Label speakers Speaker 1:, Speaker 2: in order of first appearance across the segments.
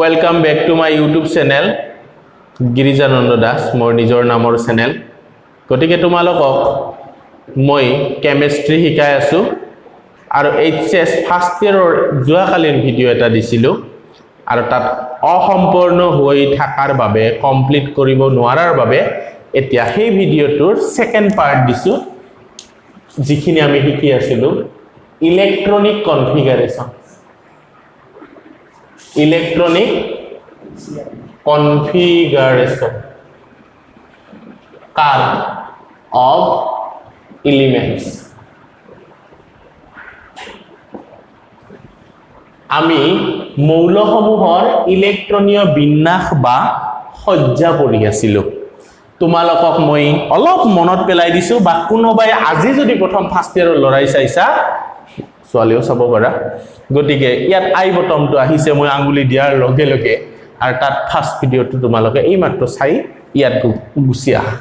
Speaker 1: Welcome back to my YouTube channel Girijananda Das মোৰ নিজৰ নামৰ চেনেল গতিকে তোমালোকক মই কেমেষ্ট্ৰি শিকাই আছোঁ। আৰু এইচ এছ ফাৰ্ষ্ট ইয়েৰৰ যোৱাকালিৰ ভিডিঅ' এটা দিছিলোঁ। আৰু তাত অসম্পূৰ্ণ হৈ থকাৰ বাবে কমপ্লিট কৰিব নোৱাৰাৰ বাবে এতিয়া সেই ভিডিঅ'টোৰ ছেকেণ্ড পাৰ্ট দিছোঁ। যিখিনি আমি শিকি আছিলোঁ। ইলেক্ট্ৰনিক কনফিগাৰেশ্যন ইলেক্ট্ৰনিক কনফিগাৰেশ্যন কাৰ অফ এলিমেণ্টছ আমি মৌলসমূহৰ ইলেক্ট্ৰনীয় বিন্যাস বা সজ্জা পঢ়ি আছিলোঁ। তোমালোকক মই অলপ মনত পেলাই দিছোঁ বা কোনোবাই আজি যদি প্ৰথম ফাৰ্ষ্ট ইয়েৰৰ ল'ৰাই চাইছা ছোৱালীও চাব পাৰা। গতিকে ইয়াত আই বটমটো আহিছে মই আঙুলি দিয়াৰ লগে লগে আৰু তাত ফাৰ্ষ্ট ভিডিঅ'টো তোমালোকে এইমাত্ৰ চাই ইয়াত গুচি আহা।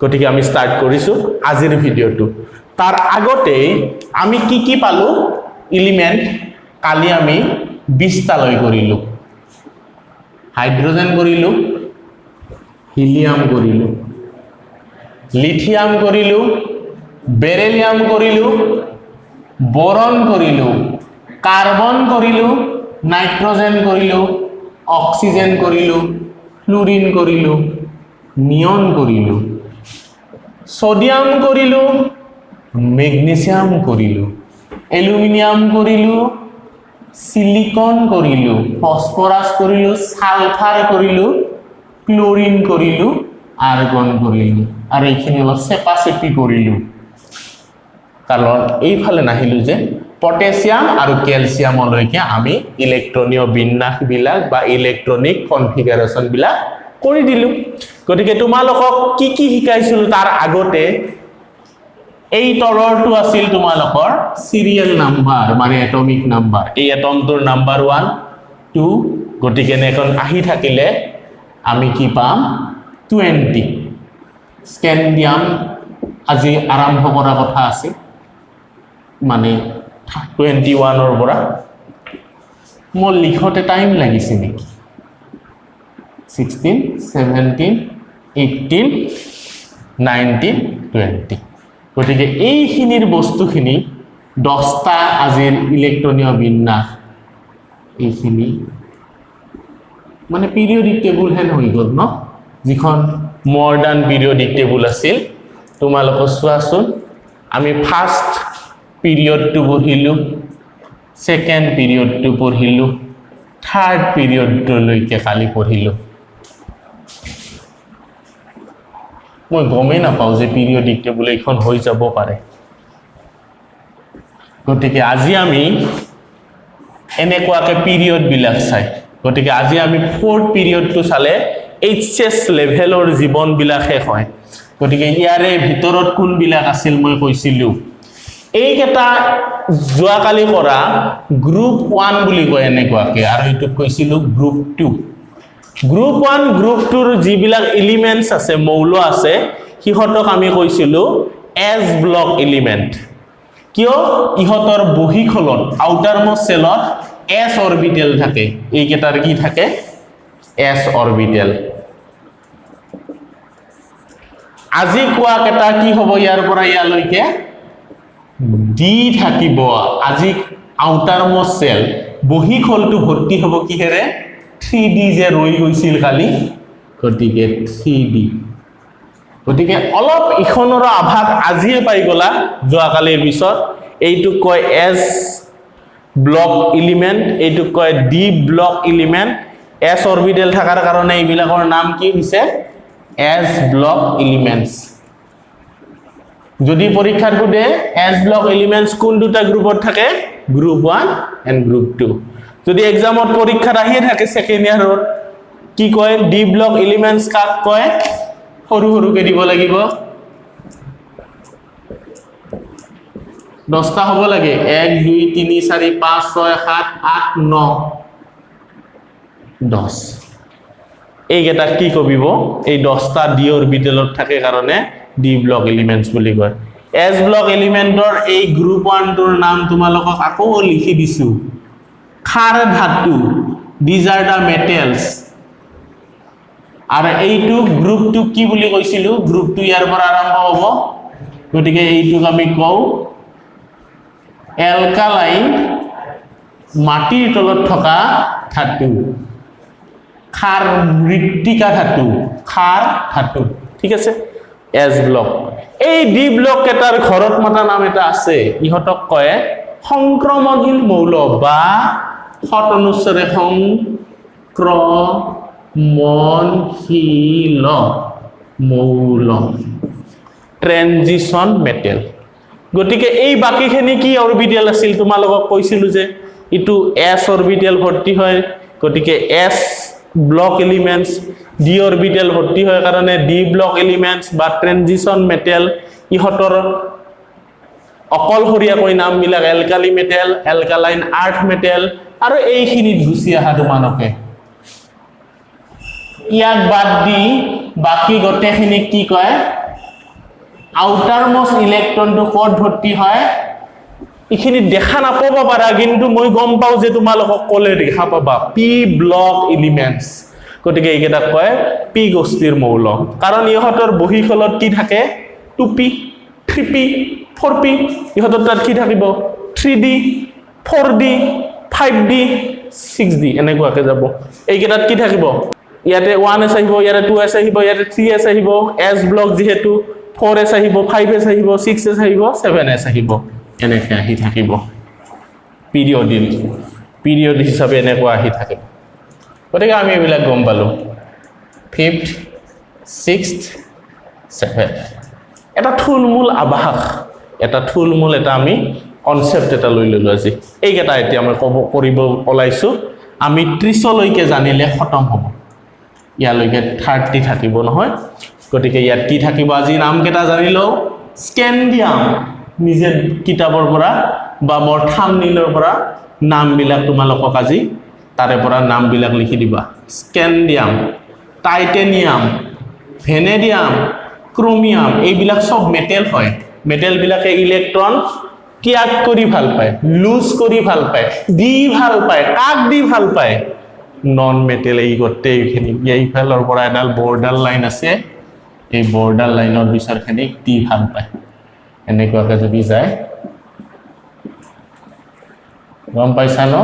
Speaker 1: গতিকে আমি ষ্টাৰ্ট কৰিছোঁ আজিৰ ভিডিঅ'টো তাৰ আগতে আমি কি কি পালোঁ? ইলিমেণ্ট কালি আমি বিছটালৈ কৰিলোঁ। হাইড্ৰজেন কৰিলোঁ হিলিয়াম কৰিলোঁ লিথিয়াম কৰিলোঁ বেৰেলিয়াম কৰিলোঁ বৰণ কৰিলোঁ কাৰ্বন কৰিলোঁ নাইট্ৰজেন কৰিলোঁ অক্সিজেন কৰিলোঁ ফ্লুৰিন কৰিলোঁ নিয়ন কৰিলোঁ ছডিয়াম কৰিলোঁ মেগনেছিয়াম কৰিলোঁ এলুমিনিয়াম কৰিলোঁ চিলিকন কৰিলোঁ ফচফৰাছ কৰিলোঁ ছালফাৰ কৰিলোঁ ক্লৰিন কৰিলোঁ আৰ্গন কৰিলোঁ আৰু এইখিনি অলপ চেপা চেপি কৰিলোঁ। কাৰণ এইফালে নাহিলোঁ যে পটেছিয়াম আৰু কেলছিয়ামলৈকে আমি ইলেক্ট্ৰনীয় বিন্যাসবিলাক বা ইলেক্ট্ৰনিক কনফিগাৰেশ্যনবিলাক কৰি দিলোঁ। গতিকে তোমালোকক কি কি শিকাইছিলোঁ তাৰ আগতে এই তলৰটো আছিল তোমালোকৰ চিৰিয়েল নাম্বাৰ মানে এটমিক নাম্বাৰ। এই এটমটোৰ নাম্বাৰ ওৱান টু গতিকে এখন আহি থাকিলে আমি কি পাম? টুৱেণ্টি। স্কেণ্ডিয়াম আজি আৰম্ভ কৰা কথা আছিল মানে টুৱেণ্টি ওৱানৰ পৰা মোৰ লিখোঁতে টাইম লাগিছে নেকি? Sixteen seventeen eighteen nineteen twenty গতিকে এইখিনিৰ বস্তুখিনি দহটা আজিৰ ইলেক্ট্ৰনীয় বিন্যাস এইখিনি মানে পিৰিয়ডিক টেবুল হেন হৈ গ'ল ন? যিখন মডাৰ্ণ পিৰিয়ডিক টেবুল আছিল। তোমালোকে চোৱাচোন আমি ফাৰ্ষ্ট পিৰিয়ডটো পঢ়িলোঁ ছেকেণ্ড পিৰিয়ডটো পঢ়িলোঁ থাৰ্ড পিৰিয়ডটোলৈকে কালি পঢ়িলোঁ মই গমেই নাপাওঁ যে পিৰিয়ডিক টেবুল এইখন হৈ যাব পাৰে গতিকে আজি আমি এনেকুৱাকৈ পিৰিয়ডবিলাক চাই গতিকে আজি আমি ফ'ৰ্থ পিৰিয়ডটো চালে এইচ এছ লেভেলৰ জীৱনবিলাক শেষ হয় গতিকে ইয়াৰে ভিতৰত কোনবিলাক আছিল মই কৈছিলোঁ এইকেইটা যোৱাকালি কৰা গ্ৰুপ ওৱান বুলি কয় এনেকুৱাকৈ আৰু এইটোক কৈছিলোঁ group two group one group tour যিবিলাক এলিমেণ্টছ আছে মৌল আছে সিহঁতক আমি কৈছিলোঁ এছ ব্লক এলিমেণ্ট কিয়? ইহঁতৰ বহীখলত আউটাৰ মষ্ট চেলত এছ অৰবিটেল থাকে। এইকেইটাৰ কি থাকে? এছ অৰবিটেল আজি কোৱা কেইটা কি হ'ব ইয়াৰ পৰা ইয়ালৈকে? ডি থাকিব। আজি আউটাৰ মষ্ট চেল বহীখলটো ভৰ্তি হ'ব কিহেৰে? থ্ৰী ডি যে ৰৈ গৈছিল কালি গতিকে থ্ৰী ডি। গতিকে অলপ ইখনৰো আভাস আজিয়ে পাই গ'লা যোৱাকালিৰ পিছত। এইটোক কয় এছ ব্লক ইলিমেণ্ট এইটোক কয় d block element s orbital থকাৰ কাৰণে এইবিলাকৰ নাম কি হৈছে? এছ ব্লক ইলিমেণ্টছ যদি পৰীক্ষাত সোধে এছ ব্লক এলিমেণ্টছ কোন দুটা গ্ৰুপত থাকে group one and group two যদি এক্সামত পৰীক্ষাত আহিয়ে থাকে ছেকেণ্ড ইয়াৰত কি কয়? ডি ব্লক এলিমেণ্টছ কাক কয়? সৰু সৰুকে দিব লাগিব। দহটা হ'ব লাগে। এক দুই তিনি চাৰি পাঁচ ছয় সাত আঠ ন। দহ। এইকেইটাক কি কবিব? এই দহটা ডি অৰবিটেলত থাকে কাৰণে ডি ব্লক এলিমেণ্টছ বুলি কয়। এছ ব্লক এলিমেণ্টৰ এই গ্ৰুপ ওৱানটোৰ নাম তোমালোকক আকৌ লিখি দিছোঁ। খাৰ ধাতু দিজ আৰ দ্য মেটেলছ। আৰু এইটো গ্ৰুপটো কি বুলি কৈছিলোঁ? গ্ৰুপটো ইয়াৰ পৰা আৰম্ভ হ'ব। গতিকে এইটোক আমি কওঁ এলকালাইন মাটিৰ তলত থকা ধাতু খাৰ মৃত্তিকা ধাতু খাৰ ধাতু ঠিক আছে? এছ ব্লক এই ডি ব্লক এটাৰ ঘৰত মতা নাম এটা আছে। ইহঁতক কয় সংক্ৰমণশীল মৌল বা সৎ অনুচ্চৰে সংক্ৰমণশীল মৌল। ট্ৰেনজিশ্যন মেটেল গতিকে এই বাকীখিনি কি অৰবিটেল আছিল? তোমালোকক কৈছিলোঁ যে ইটো এছ অৰবিটেল ভৰ্তি হয়। গতিকে s block elements d orbital ভৰ্তি হয় কাৰণে ডি ব্লক এলিমেণ্টছ বা ট্ৰেনজিশ্যন মেটেল ইহঁতৰ অকলশৰীয়াকৈ নামবিলাক alkali metal alkaline earth metal আৰু এইখিনিত গুচি অহা তোমালোকে। ইয়াক বাদ দি বাকী গোটেইখিনিক কি কয়? আউটাৰ মষ্ট ইলেক্ট্ৰনটো ক'ত ভৰ্তি হয়? এইখিনি দেখা নাপাব পাৰা কিন্তু মই গম পাওঁ যে তোমালোকক ক'লে দেখা পাবা পি ব্লক এলিমেণ্টছ। গতিকে এইকেইটাক কয় পি গোষ্ঠীৰ মৌল। কাৰণ ইহঁতৰ বহীখলত কি থাকে? Two p three p four p ইহঁতৰ তাত কি থাকিব? Three d four d five d six d এনেকুৱাকৈ যাব। এইকেইটাত কি থাকিব? ইয়াতে ওৱান এছ আহিব ইয়াতে টু এছ আহিব ইয়াতে থ্ৰী এছ আহিব। এছ ব্লক যিহেতু ফ'ৰ এছ আহিব ফাইভ এছ আহিব ছিক্স এছ আহিব ছেভেন এছ আহিব। এনেকৈ আহি থাকিব। পিৰিয়ডিল পিৰিয়ড হিচাপে এনেকুৱা আহি থাকিব। গতিকে আমি এইবিলাক গম পালোঁ। ফিফ্থ ছিক্সথ ছেভেন এটা থুলমূল আভাস এটা থুলমূল এটা আমি কনচেপ্ট এটা লৈ ল'লোঁ আজি। এইকেইটা এতিয়া মই ক'ব কৰিব ওলাইছোঁ। আমি ত্ৰিছলৈকে জানিলে খতম হ'ব। ইয়ালৈকে থাৰ্টি থাকিব নহয়। গতিকে ইয়াত কি থাকিব আজি? নামকেইটা জানি লওঁ। স্কেণ্ডিয়াম। নিজে কিতাপৰ পৰা বা মোৰ থামনিলৰ পৰা নামবিলাক তোমালোকক আজি তাৰে পৰা নামবিলাক লিখি দিবা। স্কেণ্ডিয়াম টাইটেনিয়াম ভেনেডিয়াম ক্ৰমিয়াম এইবিলাক চব মেটেল হয়। মেটেলবিলাকে ইলেক্ট্ৰন ত্যাগ কৰি ভাল পায় লুজ কৰি ভাল পায় দি ভাল পায় কাক দি ভাল পায়? নন মেটেল এই গোটেইখিনি এইফালৰ পৰা এডাল বৰ্ডাৰ লাইন আছে এই বৰ্ডাৰ লাইনৰ বিচাৰখিনিক দি ভাল পায়। এনেকুৱাকৈ যদি যায়। গম পাইছা ন?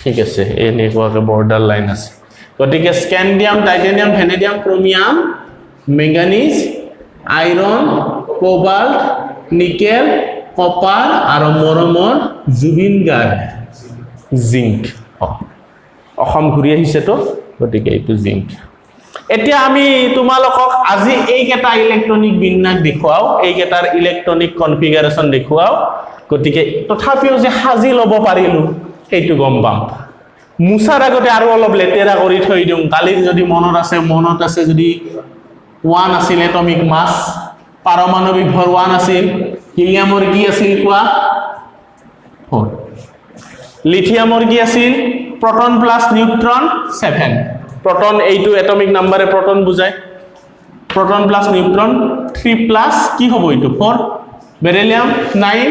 Speaker 1: ঠিক আছে এনেকুৱাকৈ বৰ্ডাৰ লাইন আছে। গতিকে scandium titanium vanadium chromium manganese iron cobalt nickel copper আৰু মৰমৰ জুবিন গাৰ্ড জিংক অসম ঘূৰি আহিছেতো গতিকে এইটো জিংক। এতিয়া আমি তোমালোকক আজি এইকেইটা ইলেক্ট্ৰনিক বিন্যাস দেখুৱাওঁ এইকেইটাৰ ইলেক্ট্ৰনিক কনফিগাৰেশ্যন দেখুৱাওঁ। গতিকে তথাপিও যে সাজি ল'ব পাৰিলোঁ সেইটো গম পাম। মোচাৰ আগতে আৰু অলপ লেতেৰা কৰি থৈ দিওঁ। কালিৰ যদি মনত আছে মনত আছে যদি ওৱান আছিল এটমিক মাছ পাৰমাণৱিক ভৰ ওৱান আছিল। হিলিয়ামৰ কি আছিল কোৱা? ফ'ৰ। লিথিয়ামৰ কি আছিল? Proton plus neutron seven. Proton এইটো এটমিক নাম্বাৰে প্ৰটন বুজায়। Proton plus neutron three plus কি হ'ব এইটো? ফ'ৰ বেৰেলিয়াম নাইন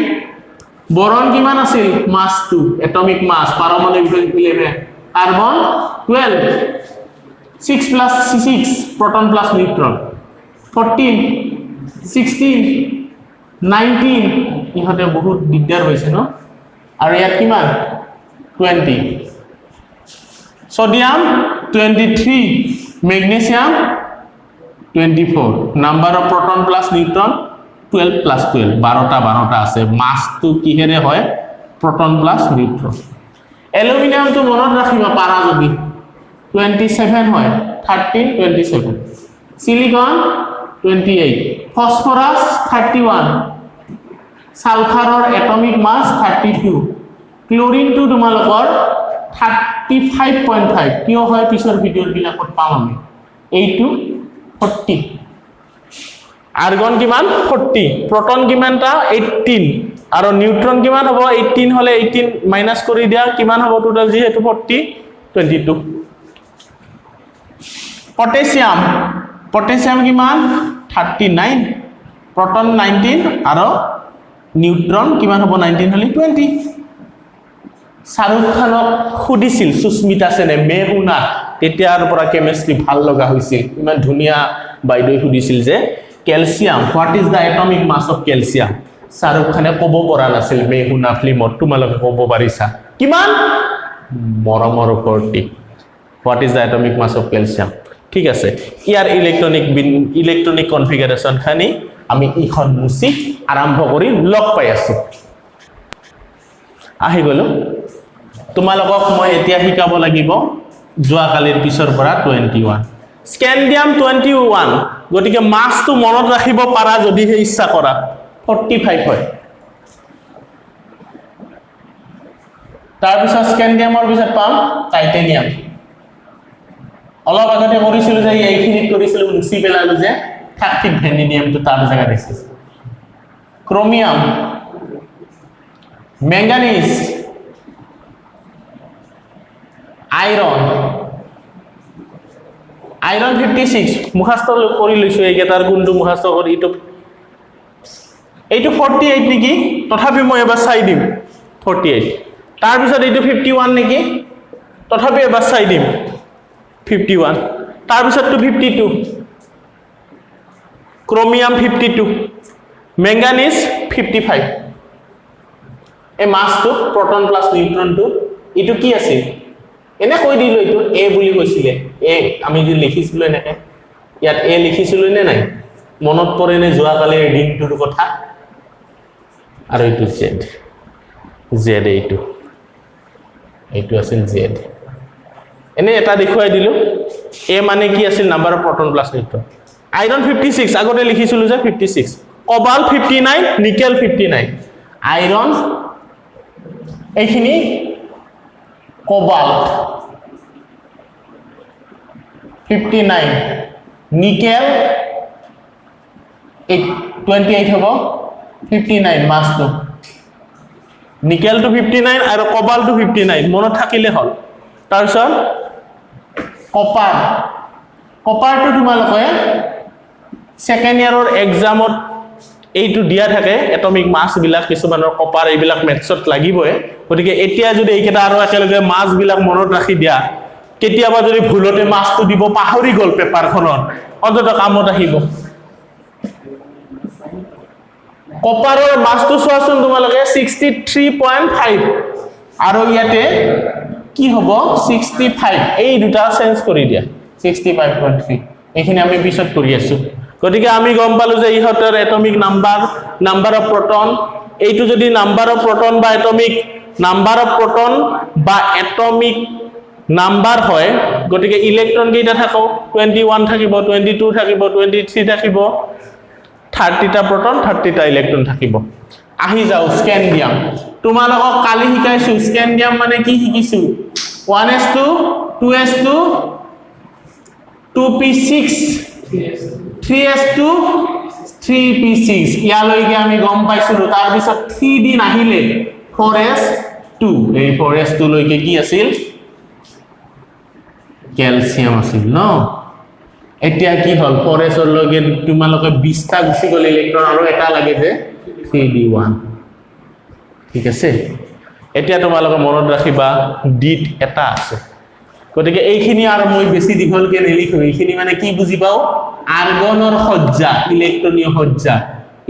Speaker 1: বৰণ কিমান আছিল? মাছটো এটমিক মাছ পাৰমাণৱিক eleven carbon twelve six plus six proton plus neutron fourteen sixteen nineteen ইহঁতে বহুত দিগদাৰ হৈছে ন? আৰু ইয়াত কিমান? Twenty sodium twenty three magnesium twenty four number of proton plus neutron twelve plus twelve বাৰটা বাৰটা আছে। মাছটো কিহেৰে হয়? প্ৰটন প্লাছ নিউট্ৰন এলুমিনিয়ামটো মনত ৰাখিবা পাৰা যদি। টুৱেণ্টি ছেভেন হয়। Thirteen twenty seven silicon twenty eight phosphorus thirty one ছালফাৰৰ atomic mass thirty two ক্লৰিনটো তোমালোকৰ থাৰ্টি ফাইভ পইণ্ট ফাইভ কিয় হয় পিছৰ ভিডিঅ'বিলাকত পাম আমি? এইটো ফৰ্টি আৰ্গন কিমান? ফৰ্টি প্ৰটন কিমানটা এইটিন আৰু নিউট্ৰন কিমান হ'ব? এইটিন হ'লে এইটিন মাইনাছ কৰি দিয়া কিমান হ'ব টোটেল যিহেতু forty twenty two potassium potassium কিমান? থাৰ্টি নাইন প্ৰটন নাইনটিন আৰু নিউট্ৰন কিমান হ'ব? নাইনটিন হ'লে টুৱেণ্টি শ্বাহৰুখ খানক সুধিছিল সুস্মিতা সেনে মে শুনা তেতিয়াৰ পৰা কেমেষ্ট্ৰি ভাল লগা হৈছিল। ইমান ধুনীয়া বাইদেৱে সুধিছিল যে calcium what is the atomic mass of calcium Shahrukh খানে ক'ব পৰা নাছিল মে শুনা ফিল্মত তোমালোকে ক'ব পাৰিছা। কিমান? মৰমৰ ওপৰতে। What is the atomic mass of calcium ঠিক আছে। ইয়াৰ ইলেক্ট্ৰনিক বিন ইলেক্ট্ৰনিক কনফিগাৰেশ্যনখিনি আমি ইখন মুচি আৰম্ভ কৰি লগ পাই আছোঁ। আহি গ'লো। তোমালোকক মই এতিয়া শিকাব লাগিব যোৱাকালিৰ পিছৰ পৰা twenty one scandium twenty one গতিকে মাছটো মনত ৰাখিব পাৰা যদিহে ইচ্ছা কৰা। ফৰ্টি ফাইভ হয়। তাৰপিছত স্কেণ্ডিয়ামৰ পিছত পাম টাইটেনিয়াম অলপ আগতে কৰিছিলোঁ যে এইখিনিত কৰিছিলোঁ মুচি পেলালোঁ যে থাৰ্টি ভেনিডিয়ামটো তাৰ জেগাত chromium. Manganese iron iron fifty six মুখাস্ত কৰি লৈছোঁ এইকেইটাৰ কোনটো মুখাস্ত কৰি, এইটো এইটো ফৰ্টি এইট নেকি? তথাপি মই এবাৰ চাই দিম ফৰ্টি এইট তাৰপিছত এইটো ফিফটি ওৱান নেকি? তথাপি এবাৰ চাই দিম fifty one তাৰপিছতটো fifty two chromium fifty two manganese fifty five এই মাছটো প্ৰটন প্লাছ নিউট্ৰনটো এইটো কি আছিল? এনে কৈ দিলোঁ এইটো এ বুলি কৈছিলে। এ আমি যে লিখিছিলোঁ এনেকে। ইয়াত এ লিখিছিলোঁ নে নাই? মনত পৰেনে যোৱাকালিৰ দিনটোৰ কথা? আৰু এইটো জেড জেড এইটো। এইটো আছিল জেড এনে এটা দেখুৱাই দিলোঁ। এ মানে কি আছিল? Number of proton plus neutron. Iron fifty six আগতে লিখিছিলোঁ যে fifty six cobalt fifty nine nickel fifty nine iron এইখিনি cobalt fifty nine nickel twenty eight হ'ব? ফিফটি নাইন মাছটো নিকেলটো ফিফটি নাইন আৰু কবালটো ফিফটি নাইন মনত থাকিলে হ'ল। তাৰপিছত? কপাৰ কপাৰটো তোমালোকে ছেকেণ্ড ইয়াৰৰ এক্সামত এইটো দিয়া থাকে এটমিক মাছবিলাক কিছুমানৰ কপাৰ এইবিলাক মেথছত লাগিবই। গতিকে এতিয়া যদি এইকেইটা আৰু একেলগে মাছবিলাক মনত ৰাখি দিয়া কেতিয়াবা যদি ভুলতে মাছটো দিব পাহৰি গ'ল পেপাৰখনত অন্ততঃ কামত আহিব। কপাৰৰ মাছটো চোৱাচোন তোমালোকে ছিক্সটি থ্ৰী পইণ্ট ফাইভ আৰু ইয়াতে কি হ'ব? ছিক্সটি ফাইভ এই দুটা চেঞ্জ কৰি দিয়া। ছিক্সটি ফাইভ পইণ্ট থ্ৰী এইখিনি আমি পিছত কৰি আছোঁ। গতিকে আমি গম পালোঁ যে ইহঁতৰ atomic number number of proton. এইটো যদি নাম্বাৰ অফ প্ৰটন বা এটমিক নাম্বাৰ অফ প্ৰটন বা এটমিক নাম্বাৰ হয় গতিকে ইলেক্ট্ৰন কেইটা থাকক? টুৱেণ্টি ওৱান থাকিব টুৱেণ্টি টু থাকিব টুৱেণ্টি থ্ৰী থাকিব। থাৰ্টিটা প্ৰটন থাৰ্টিটা ইলেক্ট্ৰন থাকিব। আহি যাওঁ স্কেণ্ডিয়াম তোমালোকক কালি শিকাইছোঁ। স্কেণ্ডিয়াম মানে কি শিকিছোঁ? One s two two s two two p six three s two three p six ইয়ালৈকে আমি গম পাইছিলোঁ। তাৰপিছত থ্ৰী ডি নাহিলে। ফ'ৰ এছ টু এই ফ'ৰ এছ টুলৈকে কি আছিল? কেলছিয়াম আছিল ন? এতিয়া কি হ'ল? ফ'ৰ এছৰলৈকে তোমালোকে বিছটা গুচি গ'ল ইলেক্ট্ৰন আৰু এটা লাগে যে থ্ৰী ডি ওৱান ঠিক আছে? এতিয়া তোমালোকে মনত ৰাখিবা ডিত এটা আছে। গতিকে এইখিনি আৰু মই বেছি দীঘলকৈ নিলিখোঁ। এইখিনি মানে কি বুজি পাওঁ? আৰ্গনৰ সজ্জা ইলেক্ট্ৰনীয় সজ্জা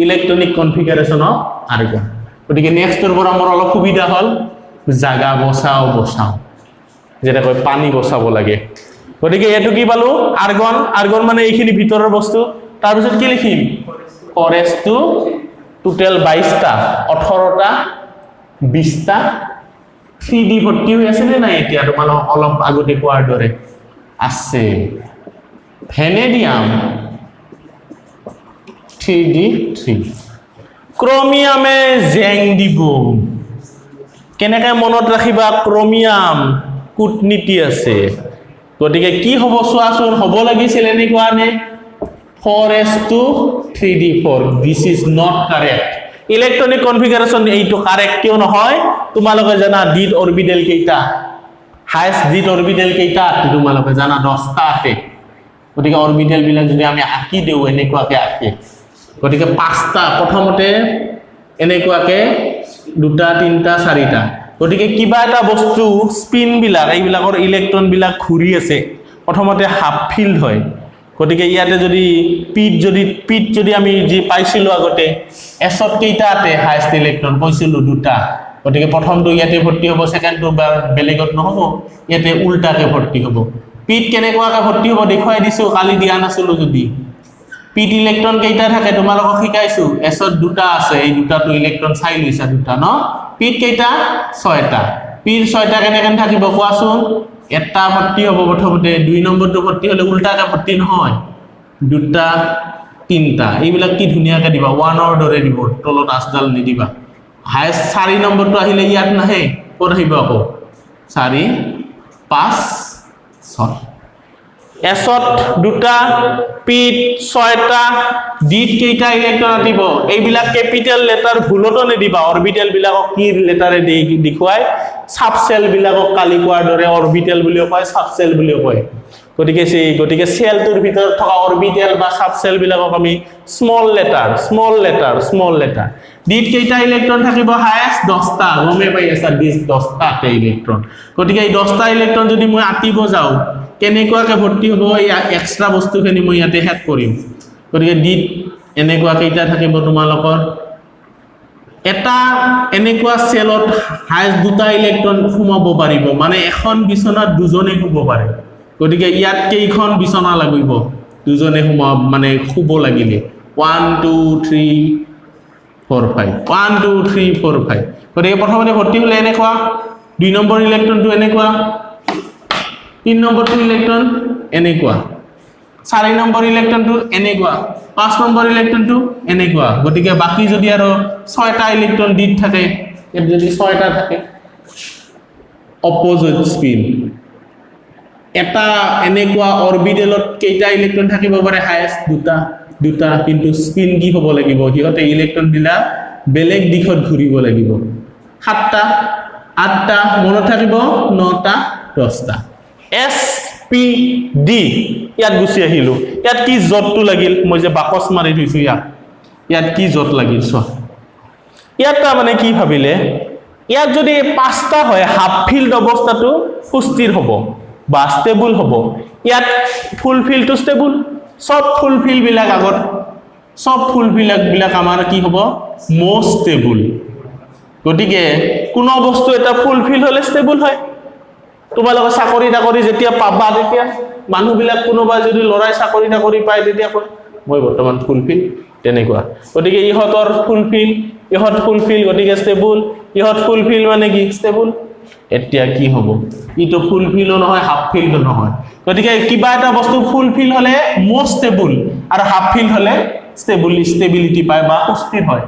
Speaker 1: ইলেক্ট্ৰনিক কনফিগাৰেশ্যন অফ আৰ্গন। গতিকে নেক্সটৰ পৰা মোৰ অলপ সুবিধা হ'ল জাগা বচাওঁ বচাওঁ। যেনেকৈ পানী বচাব লাগে। গতিকে এইটো কি পালোঁ? আৰ্গন আৰ্গন মানে এইখিনি ভিতৰৰ বস্তু। তাৰপিছত কি লিখিম? ফৰেষ্টটো টোটেল বাইছটা ওঠৰটা বিছটা থ্ৰী ডি ভৰ্তি হৈ আছেনে নাই এতিয়া? তোমালোক অলপ আগতে কোৱাৰ দৰে। আছে। ভেনেডিয়াম। D three. ক্ৰমিয়ামে জেং দিব। কেনেকৈ মনত ৰাখিবা? ক্ৰমিয়াম কূটনীতি আছে। গতিকে কি হ'ব চোৱাচোন হ'ব লাগিছিল এনেকুৱা নে? Four S two three D four. This is not correct electronic configuration এইটো কাৰেক্ট কিয় নহয়? তোমালোকে জানা ডিট অৰবিটেল কেইটা? হায়েষ্ট ডিট অৰবিটেল কেইটা? তোমালোকে জানা দহটা আছে গতিকে অৰবিটেলবিলাক যদি আমি আঁকি দিওঁ এনেকুৱাকৈ আঁকি। গতিকে পাঁচটা প্ৰথমতে এনেকুৱাকৈ দুটা তিনিটা চাৰিটা। গতিকে কিবা এটা বস্তু স্পিনবিলাক এইবিলাকৰ ইলেক্ট্ৰনবিলাক ঘূৰি আছে। প্ৰথমতে হাফ ফিল্ড হয়। গতিকে ইয়াতে যদি পিত যদি পিত যদি আমি যি পাইছিলোঁ আগতে এছত কেইটা আতে হায়েষ্ট ইলেক্ট্ৰন কৈছিলোঁ দুটা। গতিকে প্ৰথমটো ইয়াতে ভৰ্তি হ'ব ছেকেণ্ডটো বা বেলেগত নহ'ব ইয়াতে উল্টাকে ভৰ্তি হ'ব। পিত কেনেকুৱাকে ভৰ্তি হ'ব দেখুৱাই দিছোঁ কালি দিয়া নাছিলোঁ যদি। পিত ইলেক্ট্ৰন কেইটা থাকে তোমালোকক শিকাইছোঁ। এছত দুটা আছে এই দুটাটো ইলেক্ট্ৰন চাই লৈছা দুটা ন? পিত কেইটা? ছয়টা। পিৰ ছয়টা কেনেকৈ থাকিব কোৱাচোন? এটা ভৰ্তি হ'ব প্ৰথমতে দুই নম্বৰটো ভৰ্তি হ'লে উল্টাকে ভৰ্তি নহয়। দুটা তিনিটা। এইবিলাক কি ধুনীয়াকৈ দিবা। ওৱানৰ দৰে দিব। তলত আচডাল নিদিবা। হায়েষ্ট চাৰি নম্বৰটো আহিলে ইয়াত নাহে। ক'ত আহিব আকৌ? চাৰি পাঁচ ছয়। এছত দুটা পিত ছয়টা ডিত কেইটা ইলেক্ট্ৰন আতিব। এইবিলাক কেপিটেল লেটাৰ ভুলতো নিদিবা। অৰবিটেল বিলাকক কি লেটাৰে দি দেখুৱাই চাবচেল বিলাকক কালি কোৱাৰ দৰে অৰবিটেল বুলিও কয় চাবচেল বুলিও কয়। গতিকে সেই গতিকে চেলটোৰ ভিতৰত থকা অৰবিটেল বা চাবচেল বিলাকক আমি small letter small letter small letter ডিত কেইটা ইলেক্ট্ৰন থাকিব? হায়েষ্ট দহটা গমে পাই আছা ডিত দহটাকে ইলেক্ট্ৰন। গতিকে এই দহটা ইলেক্ট্ৰন যদি মই আঁতিব যাওঁ কেনেকুৱাকে ভৰ্তি হ'ব এই এক্সট্ৰা বস্তুখিনি মই ইয়াতে শেষ কৰিম। গতিকে ডিত এনেকুৱা কেইটা থাকিব তোমালোকৰ। এটা এনেকুৱা চেলত হায়েষ্ট দুটা ইলেক্ট্ৰন সোমাব পাৰিব মানে এখন বিচনাত দুজনে শুব পাৰে। গতিকে ইয়াত কেইখন বিচনা লাগিব? দুজনে সোমাব মানে শুব লাগিলে। One two three four five one two three four five গতিকে প্ৰথমতে ভৰ্তি হ'লে এনেকুৱা। দুই নম্বৰ ইলেক্ট্ৰনটো এনেকুৱা। তিন নম্বৰটো ইলেক্ট্ৰন এনেকুৱা চাৰি নম্বৰ ইলেক্ট্ৰনটো এনেকুৱা পাঁচ নম্বৰ ইলেক্ট্ৰনটো এনেকুৱা গতিকে বাকী যদি আৰু ছয়টা ইলেক্ট্ৰন ডিত থাকে যদি ছয়টা থাকে অপজিট স্পিন এটা এনেকুৱা অৰবিটেলত কেইটা ইলেক্ট্ৰন থাকিব পাৰে? হায়েষ্ট দুটা দুটা কিন্তু স্পিন কি হ'ব লাগিব? সিহঁতে ইলেক্ট্ৰনবিলাক বেলেগ দিশত ঘূৰিব লাগিব। সাতটা আঠটা মনত থাকিব? নটা দহটা। এছ পি ডি ইয়াত গুচি আহিলোঁ। ইয়াত কি জতটো লাগিল? মই যে বাকচ মাৰি থৈছোঁ ইয়াত। ইয়াত কি জত লাগিল চোৱা। ইয়াত তাৰমানে কি ভাবিলে? ইয়াত যদি পাঁচটা হয় হাফ ফিল্ড অৱস্থাটো সুস্থিৰ হ'ব বা ষ্টেবুল হ'ব। ইয়াত ফুল ফিল্ডটো ষ্টেবুল চব ফুল ফিল্ডবিলাক আগত। চব ফুল ফিল্ডবিলাক আমাৰ কি হ'ব? মষ্ট ষ্টেবুল গতিকে কোনো বস্তু এটা ফুলফিল হ'লে ষ্টেবল হয়। তোমালোকে চাকৰি তাকৰি যেতিয়া পাবা তেতিয়া মানুহবিলাক কোনোবাই যদি ল'ৰাই চাকৰি তাকৰি পায় তেতিয়া কয় মই বৰ্তমান ফুলফিল তেনেকুৱা। গতিকে ইহঁতৰ ফুলফিল ইহঁত ফুলফিল গতিকে ষ্টেবল ইহঁত ফুলফিল মানে কি? ষ্টেবল এতিয়া কি হ'ব? ইটো ফুলফিলো নহয় হাফ ফিল্ডো নহয়। গতিকে কিবা এটা বস্তু ফুলফিল হ'লে মষ্ট ষ্টেবল আৰু হাফ ফিল্ড হ'লে ষ্টেবল ষ্টেবিলিটি পায় বা সুস্থিৰ হয়।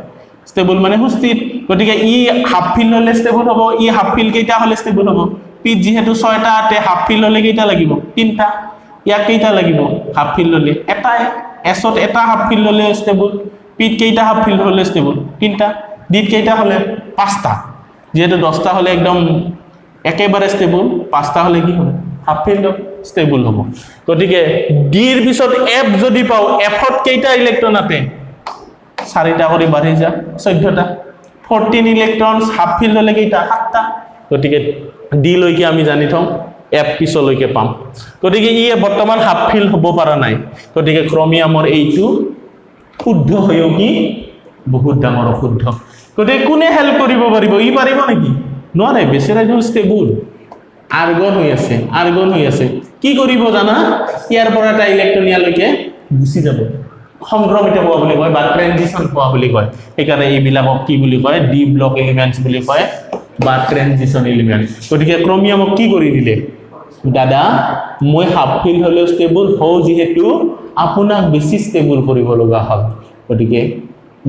Speaker 1: ষ্টেবল মানে সুস্থিৰ। গতিকে ই হাফ ফিল্ড হ'লে ষ্টেবল হ'ব ই হাফ ফিল্ড কেইটা হ'লে ষ্টেবল হ'ব? পিত যিহেতু ছয়টা আতে হাফ ফিল্ড হ'লে কেইটা লাগিব? তিনিটা। ইয়াক কেইটা লাগিব? হাফ ফিল্ড হ'লে এটাই। এছত এটা হাফ ফিল্ড হ'লে ষ্টেবল পিত কেইটা হাফ ফিল্ড হ'লে ষ্টেবল তিনিটা। ডিত কেইটা হ'লে পাঁচটা। যিহেতু দহটা হ'লে একদম একেবাৰে ষ্টেবল পাঁচটা হ'লে কি হ'ব? হাফ ফিল্ড ষ্টেবল হ'ব। গতিকে ডিৰ পিছত এফ যদি পাওঁ এফত কেইটা ইলেক্ট্ৰন আতে? চাৰিটা কৰি বাঢ়ি যা চৈধ্যটা। ফৰ্টিন ইলেক্ট্ৰন হাফ ফিল্ড হ'লে কেইটা? সাতটা। গতিকে ডি লৈকে আমি জানি থওঁ এফ পিছলৈকে পাম। গতিকে ই বৰ্তমান হাফ ফিল্ড হ'ব পৰা নাই। গতিকে ক্ৰমিয়ামৰ এইটো শুদ্ধ হৈও কি? বহুত ডাঙৰ অশুদ্ধ। গতিকে কোনে হেল্প কৰিব পাৰিব? ই পাৰিব নেকি? নোৱাৰে বেচেৰাজন ষ্টেবুল আৰ্গন হৈ আছে আৰ্গন হৈ আছে। কি কৰিব জানা? ইয়াৰ পৰা এটা ইলেক্ট্ৰন ইয়ালৈকে গুচি যাব। সংক্ৰমিত হোৱা বুলি কয় বা ট্ৰেনজিশ্যন হোৱা বুলি কয়। সেইকাৰণে এইবিলাকক কি বুলি কয়? ডি ব্লক এলিমেণ্টছ বুলি কয়। বা ট্ৰেনজিশ্যন এলিমেণ্ট গতিকে ক্ৰমিয়ামক কি কৰি দিলে? দাদা মই হাফ ফিল্ড ষ্টেবল হওঁ যিহেতু আপোনাক বেছি ষ্টেবল কৰিব লগা হ'ল। গতিকে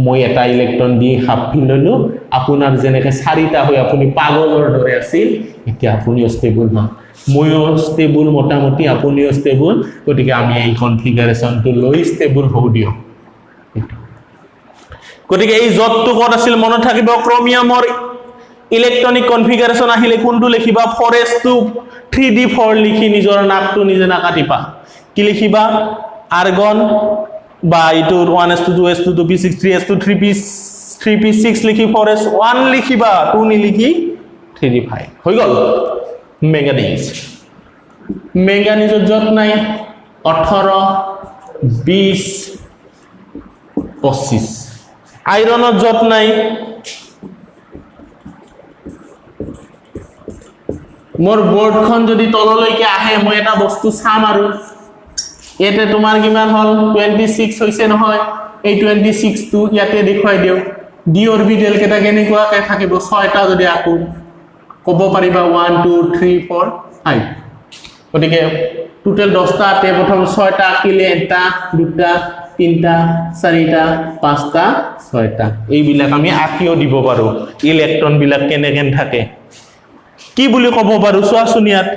Speaker 1: মই এটা ইলেক্ট্ৰন দি হাফ ফিল্ড ল'লোঁ আপোনাৰ যেনেকৈ চাৰিটা হৈ আপুনি পাগলৰ দৰে আছিল এতিয়া আপুনিও ষ্টেবল হয় ময়ো ষ্টেবল মোটামুটি আপুনিও ষ্টেবল গতিকে আমি এই কনফিগাৰেশ্যনটো লৈ ষ্টেবল হওঁ দিয়ক। গতিকে এই জবটো ক'ত আছিল মনত থাকিব? ক্ৰমিয়ামৰ ইলেক্ট্ৰনিক কনফিগাৰেশ্যন আহিলে কোনটো লিখিবা? থ্ৰী ডি ফ'ৰ লিখি নিজৰ নাকটো নিজে নাকাটিবা। কি লিখিবা? আৰ্গন বা s two two s two two p six three s two three p three p six লিখি ফ'ৰ এছ ওৱান লিখিবা টু নিলিখি থ্ৰী ডি ফাইভ হৈ গ'ল। মেংগানিজ মেংগানিজত য'ত নাই ওঠৰ বিছ পঁচিছ আইৰণত য'ত নাই মোৰ বৰ্ডখন যদি তললৈকে আহে মই এটা বস্তু চাম আৰু। ইয়াতে তোমাৰ কিমান হ'ল? টুৱেণ্টি ছিক্স হৈছে নহয়। এই টুৱেণ্টি ছিক্সটো ইয়াতে দেখুৱাই দিওঁ ডি কেইটা কেনেকুৱাকৈ থাকিব? ছয়টা যদি আকো ক'ব পাৰিবা one two three four five গতিকে টোটেল দহটাতে প্ৰথম ছয়টা আঁকিলে এটা দুটা তিনিটা চাৰিটা পাঁচটা ছয়টা। এইবিলাক আমি আঁকিও দিব পাৰোঁ। ইলেক্ট্ৰনবিলাক কেনেকৈ থাকে? কি বুলি ক'ব পাৰোঁ? চোৱাচোন ইয়াত।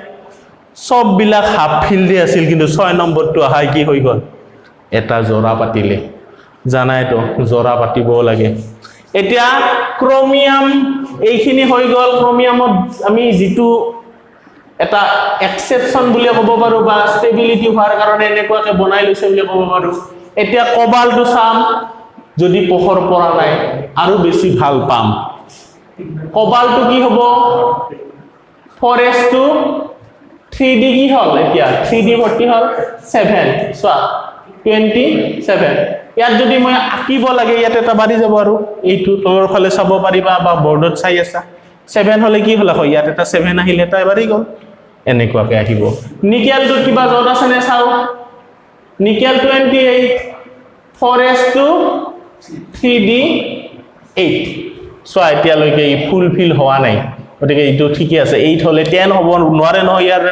Speaker 1: চববিলাক হাফ ফিল্ডে আছিল কিন্তু ছয় নম্বৰটো অহাই কি হৈ গ'ল? এটা জোৰা পাতিলে। জানাইতো জোৰা পাতিবও লাগে। এতিয়া ক্ৰমিয়াম এইখিনি হৈ গ'ল। ক্ৰমিয়ামত আমি যিটো এটা এক্সেপশ্যন বুলি ক'ব পাৰোঁ বা ষ্টেবিলিটি হোৱাৰ কাৰণে এনেকুৱাকৈ বনাই লৈছে বুলি ক'ব পাৰোঁ। এতিয়া কবালটো চাম যদি পোহৰ পৰা নাই আৰু বেছি ভাল পাম। কবালটো কি হ'ব? ফৰেষ্টটো থ্ৰী ডি কি হ'ল এতিয়া? থ্ৰী ডি ভৰ্তি হ'ল ছেভেন চোৱা টুৱেণ্টি ছেভেন ইয়াত যদি মই আঁকিব লাগে ইয়াত এটা বাঢ়ি যাব আৰু। এইটো তলৰ ফালে চাব পাৰিবা বা বৰ্ডত চাই আছা। ছেভেন হ'লে কি হ'ল আকৌ? ইয়াত এটা ছেভেন আহিলে এটা বাঢ়ি গ'ল। এনেকুৱাকৈ আহিব। নিকেলটোত কিবা য'ত আছেনে চাওঁ? নিকেল টুৱেণ্টি এইট ফৰেষ্টটো থ্ৰী ডি এইট চোৱা এতিয়ালৈকে ই ফুলফিল হোৱা নাই। গতিকে এইটো ঠিকে আছে। এইট হ'লে টেন হ'ব নোৱাৰে নহয় ইয়াৰ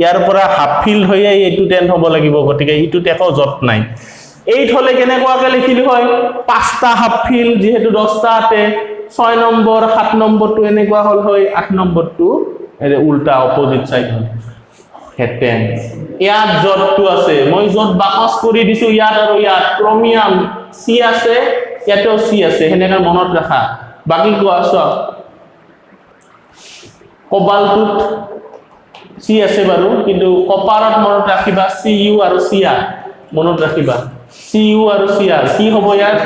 Speaker 1: ইয়াৰ পৰা হাফ ফিল্ড হৈয়ে এইটো টেন হ'ব লাগিব গতিকে এইটোত একো যত নাই। এইট হ'লে কেনেকুৱাকৈ লিখিলোঁ হয়? পাঁচটা হাফ ফিল্ড যিহেতু দহটাতে ছয় নম্বৰ সাত নম্বৰটো এনেকুৱা হ'ল হয় আঠ নম্বৰটো উল্টা অপজিট চাইড হ'ল। হেঁতেন ইয়াত য'তটো আছে। মই য'ত বাকচ কৰি দিছো ইয়াত আৰু ইয়াত। ক্ৰমিয়াম চি আছে ইয়াতেও চি আছে। সেনেকে মনত ৰাখা। বাকী কোৱা চোৱা। কবালটোত চি আছে বাৰু কিন্তু কপাৰত মনত ৰাখিবা চি ইউ আৰু চি আৰ মনত ৰাখিবা। চি ইউ আৰু চি আৰ কি হ'ব ইয়াত?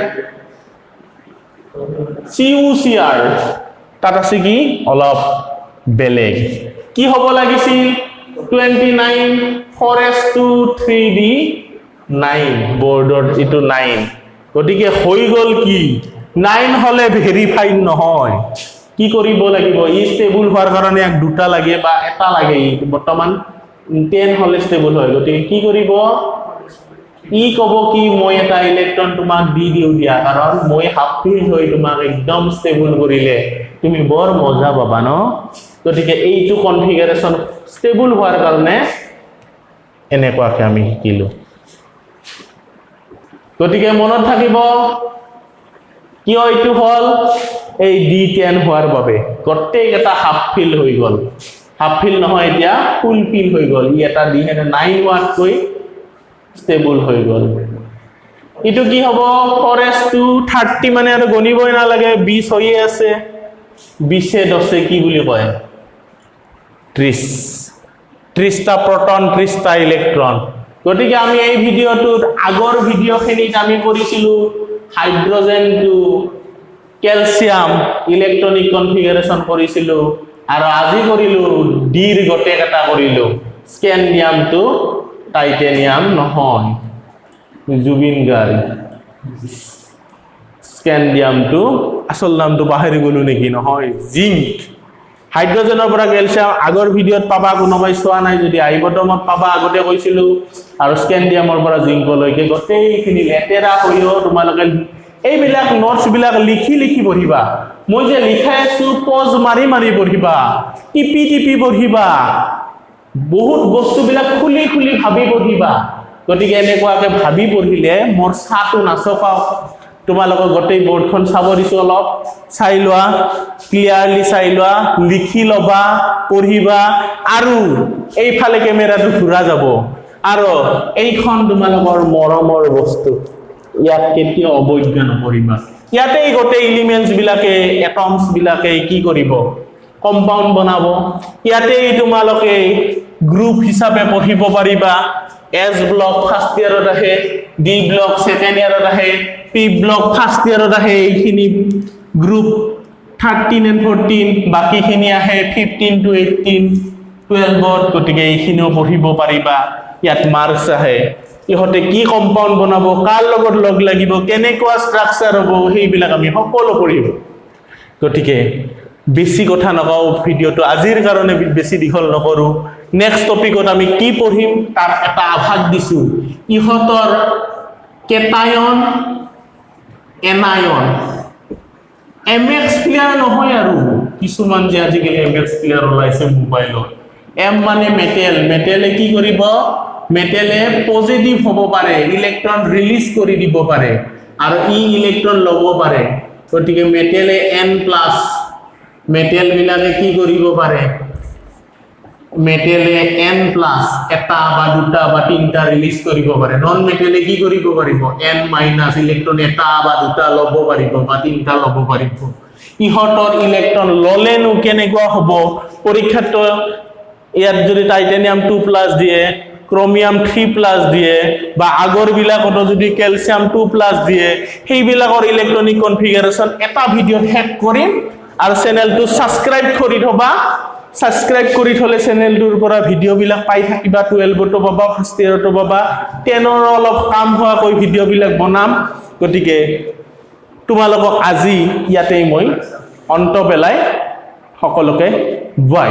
Speaker 1: চি ইউ চি আৰ তাত আছে কি? অলপ বেলেগ। কি হ'ব লাগিছিল? Twenty nine four s two three d nine border এইটো নাইন। গতিকে হৈ গ'ল কি? নাইন হ'লে ভেৰিফাইড নহয়। কি কৰিব লাগিব? ই ষ্টেবল হোৱাৰ কাৰণে ইয়াক দুটা লাগে বা এটা লাগে। ই বৰ্তমান টেন হ'লে ষ্টেবল হয়। গতিকে কি কৰিব? ই ক'ব কি মই এটা ইলেক্ট্ৰন তোমাক দি দিওঁ দিয়া। কাৰণ মই হাফ হৈ তোমাক একদম ষ্টেবল কৰিলে। তুমি বৰ মজা পাবা ন? গতিকে এইটো কনফিগাৰেশ্যন ষ্টেবল হোৱাৰ কাৰণে এনেকুৱাকৈ আমি শিকিলোঁ। গতিকে মনত থাকিব কিয় এইটো হ'ল? এই ডি টেন হোৱাৰ বাবে। গোটেইকেইটা হাফ ফিল হৈ গ'ল। হাফ ফিল নহয় এতিয়া ফুল ফিল হৈ গ'ল। ই এটা হেনে নাইন হোৱাতকৈ ষ্টেবল হৈ গ'ল। এইটো কি হ'ব? ফৰেষ্টটো থাৰ্টি মানে আৰু গণিবই নালাগে। বিছ হৈয়ে আছে। বিছে দছে কি বুলি কয়? ত্ৰিছ ত্ৰিছটা প্ৰটন ত্ৰিছটা ইলেক্ট্ৰন গতিকে আমি এই ভিডিঅ'টোত আগৰ ভিডিঅ'খিনিত আমি কৰিছিলোঁ। হাইড্ৰজেনটো কেলছিয়াম ইলেক্ট্ৰনিক কনফিগাৰেশ্যন কৰিছিলোঁ আৰু আজি কৰিলোঁ ডিৰ গোটেইকেইটা কৰিলোঁ। স্কেণ্ডিয়ামটো টাইটেনিয়াম নহয়। জুবিন গাৰ্গ। স্কেণ্ডিয়ামটো আচল নামটো পাহৰি গ'লো নেকি? নহয় জিংক। হাইড্ৰজেনৰ পৰা কেলছিয়াম আগৰ ভিডিঅ'ত পাবা কোনোবাই চোৱা নাই যদি আইবটমত পাবা আগতে কৈছিলোঁ আৰু স্কেণ্ডিয়ামৰ পৰা জিংকলৈকে গোটেইখিনি লেতেৰা হৈও তোমালোকে এইবিলাক নোটছবিলাক লিখি লিখি পঢ়িবা। মই যে লিখাই আছোঁ পজ মাৰি মাৰি পঢ়িবা টিপি টিপি পঢ়িবা বহুত বস্তুবিলাক খুলি খুলি ভাবি পঢ়িবা। গতিকে এনেকুৱাকৈ ভাবি পঢ়িলে মোৰ চাহটো নাচকাওক তোমালোকক গোটেই বৰ্ডখন চাব দিছোঁ অলপ। চাই লোৱা ক্লিয়াৰলি চাই লোৱা লিখি ল'বা পঢ়িবা আৰু এইফালে কেমেৰাটো ঘূৰা যাব। আৰু এইখন তোমালোকৰ মৰমৰ বস্তু। ইয়াত কেতিয়াও অৱজ্ঞা নকৰিবা। ইয়াতেই গোটেই এলিমেণ্টছ বিলাকে এটমছ বিলাকে কি কৰিব? কম্পাউণ্ড বনাব। ইয়াতেই তোমালোকে গ্ৰুপ হিচাপে পঢ়িব পাৰিবা। এছ ব্লক ফাৰ্ষ্ট ইয়াৰত আহে ডি ব্লক ছেকেণ্ড ইয়াৰত আহে পি ব্লক ফাৰ্ষ্ট ইয়াৰত আহে এইখিনি গ্ৰুপ থাৰ্টিন এণ্ড ফৰ্টিন বাকীখিনি আহে ফিফটিন টু এইটিন টুৱেলভত গতিকে এইখিনিও পঢ়িব পাৰিবা ইয়াত মাৰ্কছ আহে। ইহঁতে কি কম্পাউণ্ড বনাব কাৰ লগত লগ লাগিব কেনেকুৱা ষ্ট্ৰাকচাৰ হ'ব সেইবিলাক আমি সকলো পঢ়িম। গতিকে বেছি কথা নকওঁ ভিডিঅ'টো আজিৰ কাৰণে বেছি দীঘল নকৰোঁ। নেক্সট টপিকত আমি কি পঢ়িম? তাৰ এটা আভাস দিছোঁ। ইহঁতৰ cation anion. M X player নহয় আৰু। কিছুমান যে আজিকালি এম এক্স প্লেয়াৰ ওলাইছে মোবাইলত এম মানে মেটেল মেটেলে কি কৰিব? মেটেলে পজিটিভ হ'ব পাৰে। ইলেক্ট্ৰন ৰিলিজ কৰি দিব পাৰে। আৰু ই ইলেক্ট্ৰন ল'ব পাৰে। গতিকে মেটেলে এন প্লাছ মেটেলবিলাকে কি কৰিব পাৰে? মেটেলে এন প্লাছ এটা বা দুটা বা তিনিটা ৰিলিজ কৰিব পাৰে। নন মেটেলে কি কৰিব পাৰিব? এন মাইনাছ ইলেক্ট্ৰন এটা বা দুটা ল'ব পাৰিব বা তিনিটা ল'ব পাৰিব। ইহঁতৰ ইলেক্ট্ৰন ল'লেনো কেনেকুৱা হ'ব? পৰীক্ষাত ইয়াত যদি টাইটেনিয়াম টু প্লাছ দিয়ে ক্ৰমিয়াম থ্ৰী প্লাছ দিয়ে বা আগৰবিলাকতো যদি কেলছিয়াম টু প্লাছ দিয়ে সেইবিলাকৰ ইলেক্ট্ৰনিক কনফিগাৰেশ্যন এটা ভিডিঅ'ত শেষ কৰিম আৰু চেনেলটো ছাবস্ক্ৰাইব কৰি থবা। ছাবস্ক্ৰাইব কৰি থ'লে চেনেলটোৰ পৰা ভিডিঅ'বিলাক পাই থাকিবা টুৱেলভতো পাবা ফাৰ্ষ্ট ইয়েৰতো পাবা। টেনৰ অলপ কাম হোৱাকৈ ভিডিঅ'বিলাক বনাম। গতিকে তোমালোকক আজি ইয়াতেই মই অন্ত পেলাই সকলোকে বাই